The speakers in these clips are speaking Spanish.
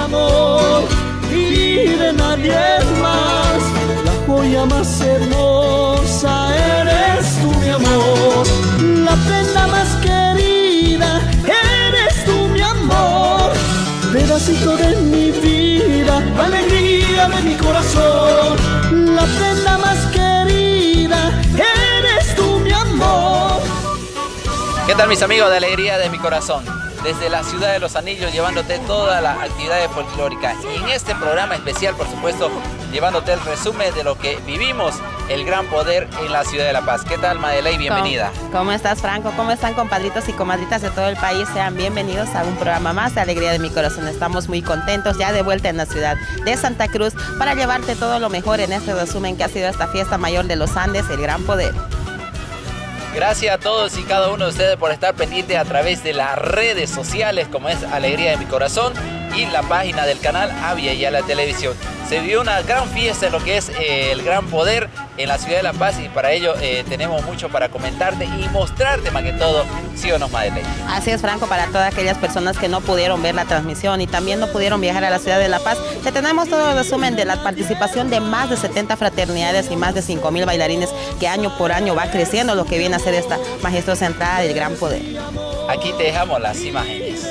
amor y de nadie más. La joya más hermosa eres tú, mi amor. La prenda más querida eres tú, mi amor. Pedacito de mi vida, alegría de mi corazón. La prenda más querida eres tú, mi amor. ¿Qué tal mis amigos de Alegría de mi Corazón? Desde la ciudad de Los Anillos llevándote todas las actividades folclóricas y en este programa especial por supuesto llevándote el resumen de lo que vivimos el gran poder en la ciudad de La Paz. ¿Qué tal Madeley? Bienvenida. ¿Cómo, ¿Cómo, estás Franco? ¿Cómo están compadritos y comadritas de todo el país? Sean bienvenidos a un programa más de Alegría de mi Corazón. Estamos muy contentos ya de vuelta en la ciudad de Santa Cruz para llevarte todo lo mejor en este resumen que ha sido esta fiesta mayor de los Andes, el gran poder. Gracias a todos y cada uno de ustedes por estar pendientes a través de las redes sociales como es Alegría de mi Corazón y la página del canal Avia y a la televisión. Se vivió una gran fiesta en lo que es eh, el gran poder en la ciudad de La Paz y para ello eh, tenemos mucho para comentarte y mostrarte más que todo, sí o no, Madeleine. Así es, Franco, para todas aquellas personas que no pudieron ver la transmisión y también no pudieron viajar a la ciudad de La Paz, te tenemos todo el resumen de la participación de más de 70 fraternidades y más de 5 mil bailarines que año por año va creciendo lo que viene a ser esta majestuosa entrada del gran poder. Aquí te dejamos las imágenes.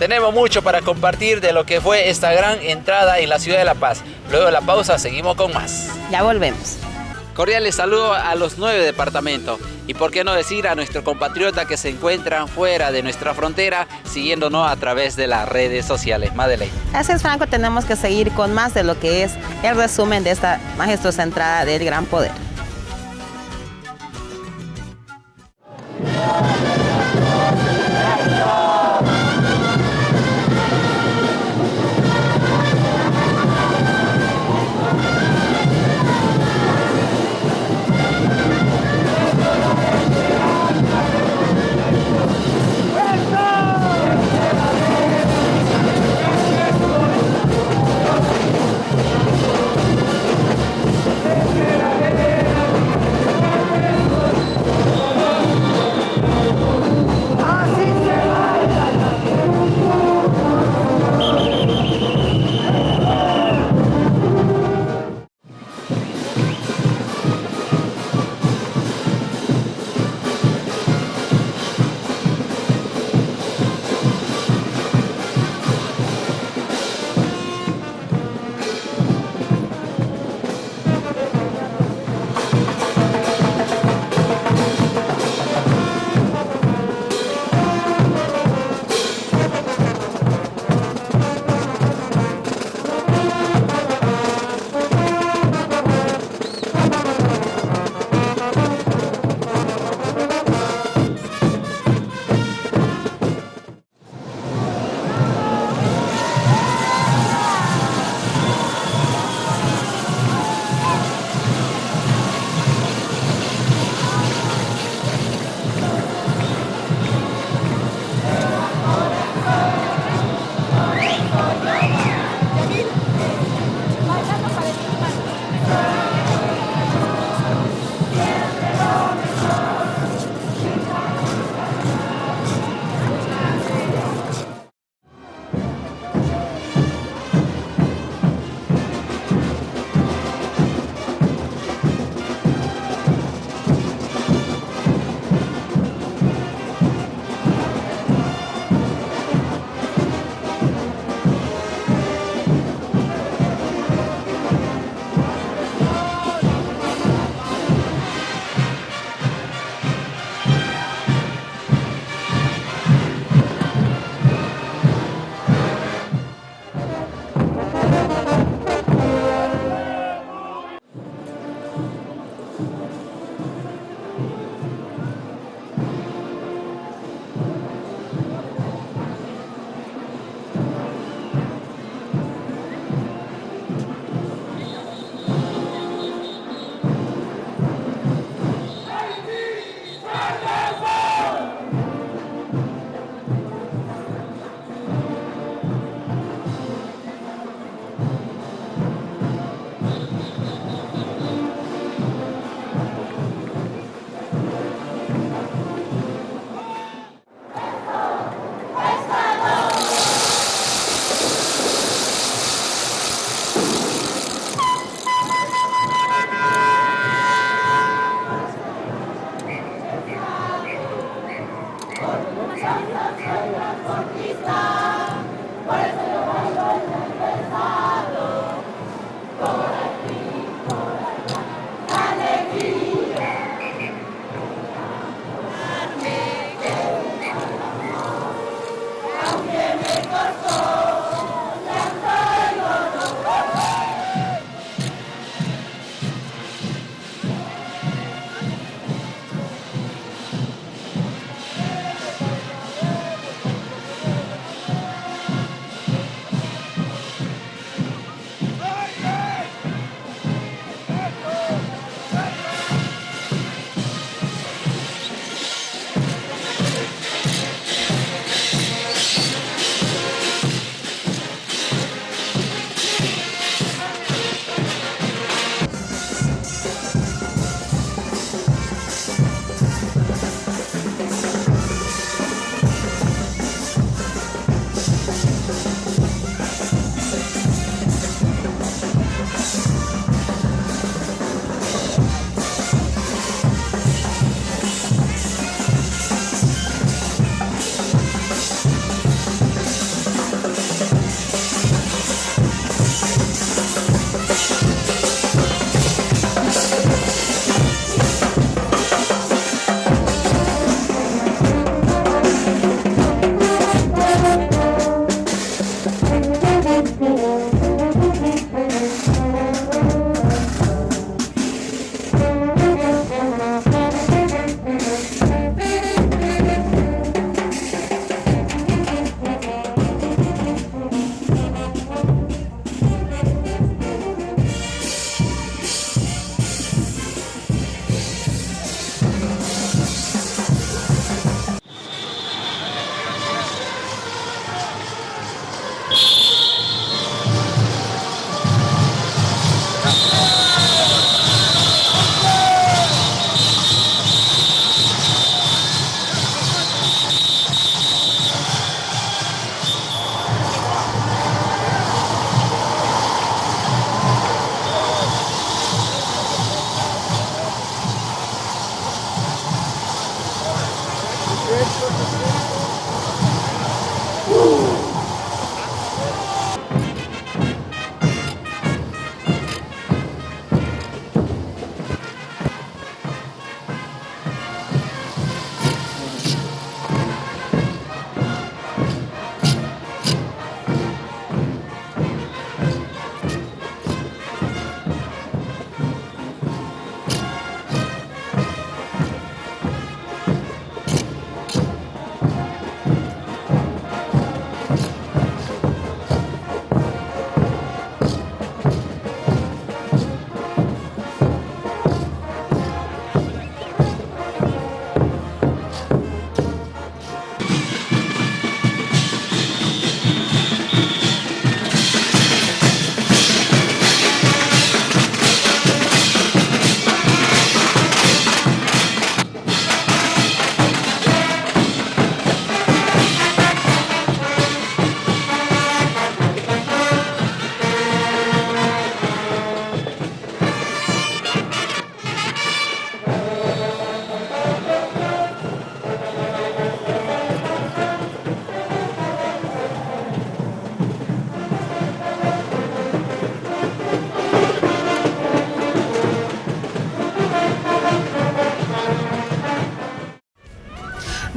Tenemos mucho para compartir de lo que fue esta gran entrada en la ciudad de La Paz. Luego de la pausa seguimos con más. Ya volvemos. Cordiales saludos a los nueve departamentos y por qué no decir a nuestro compatriota que se encuentran fuera de nuestra frontera siguiéndonos a través de las redes sociales. Madeleine. Así es, Franco, tenemos que seguir con más de lo que es el resumen de esta majestuosa entrada del Gran Poder.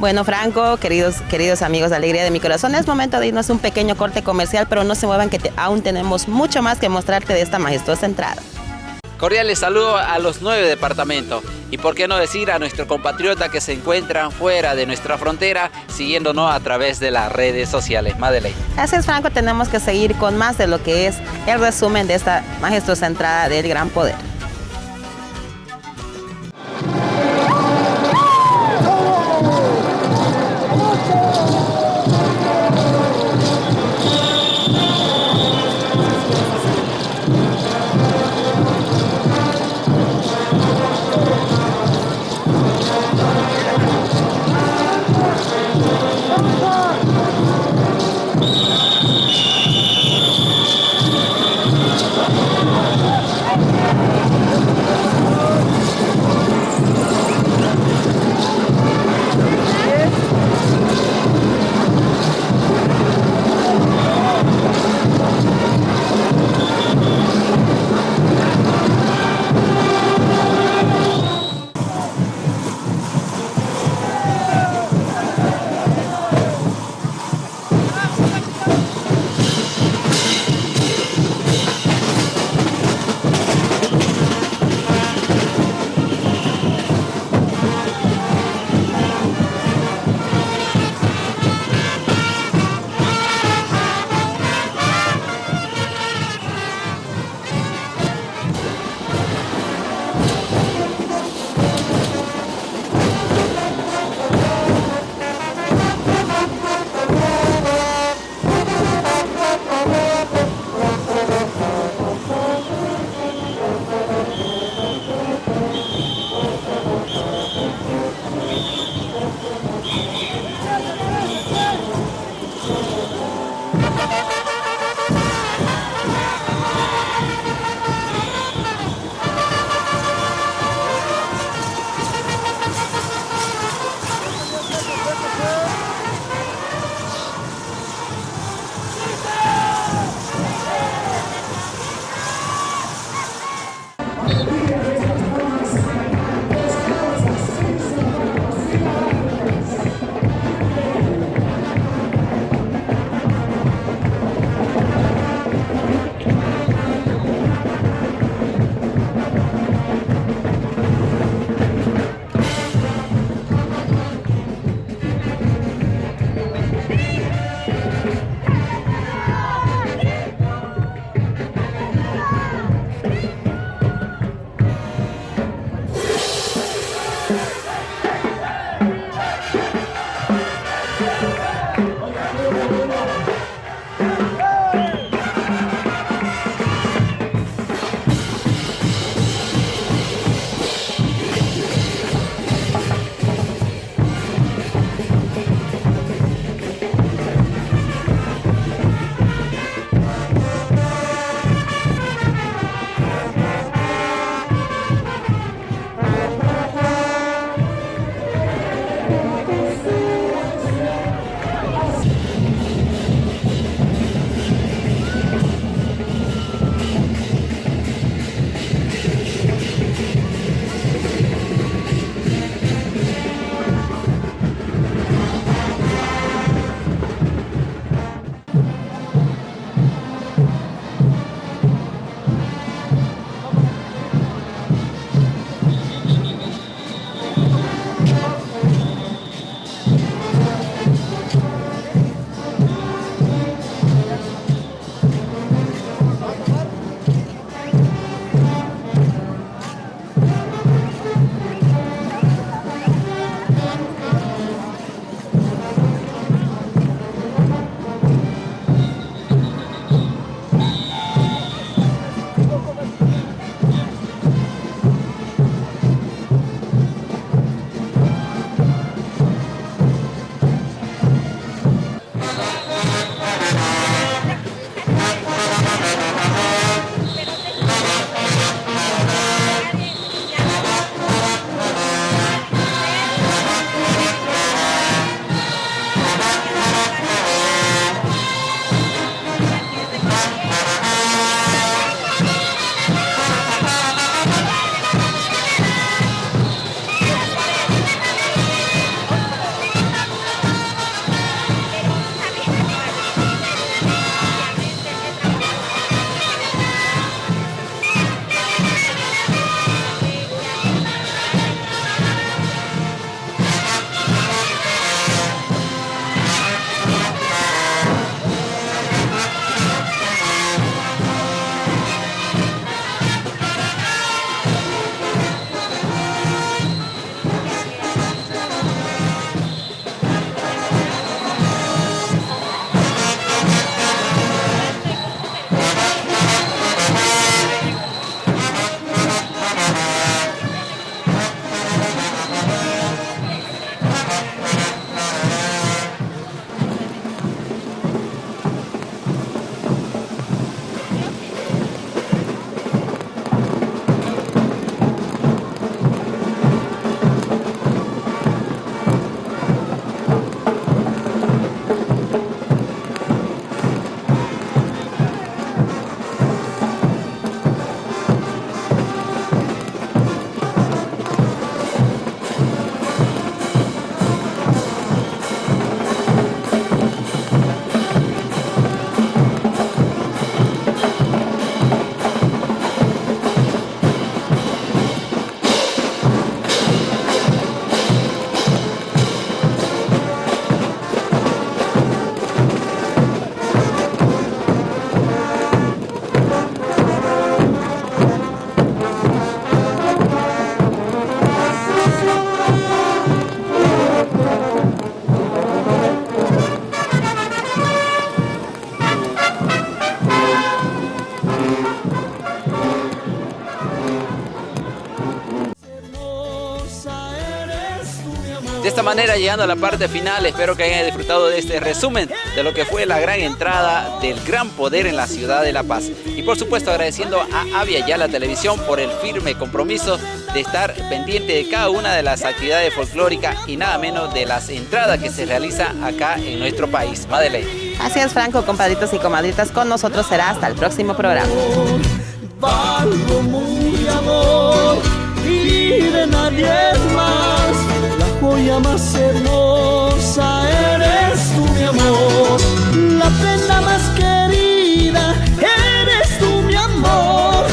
Bueno, Franco, queridos, queridos amigos de Alegría de mi Corazón, es momento de irnos a un pequeño corte comercial, pero no se muevan que aún tenemos mucho más que mostrarte de esta majestuosa entrada. Cordiales saludos a los nueve departamentos y por qué no decir a nuestro compatriota que se encuentran fuera de nuestra frontera siguiéndonos a través de las redes sociales. Madeleine. Es, Franco, tenemos que seguir con más de lo que es el resumen de esta majestuosa entrada del Gran Poder. Manera, llegando a la parte final, espero que hayan disfrutado de este resumen de lo que fue la gran entrada del gran poder en la ciudad de La Paz. Y por supuesto agradeciendo a Avia Ya la Televisión por el firme compromiso de estar pendiente de cada una de las actividades folclóricas y nada menos de las entradas que se realiza acá en nuestro país. Madeleine. Así es, Franco, compadritos y comadritas, con nosotros será hasta el próximo programa. y de nadie más, la joya más hermosa eres tú, mi amor, la prenda más querida eres tú, mi amor,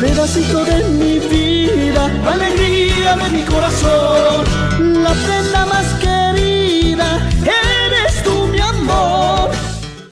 pedacito de mi vida, alegría de mi corazón, la prenda más querida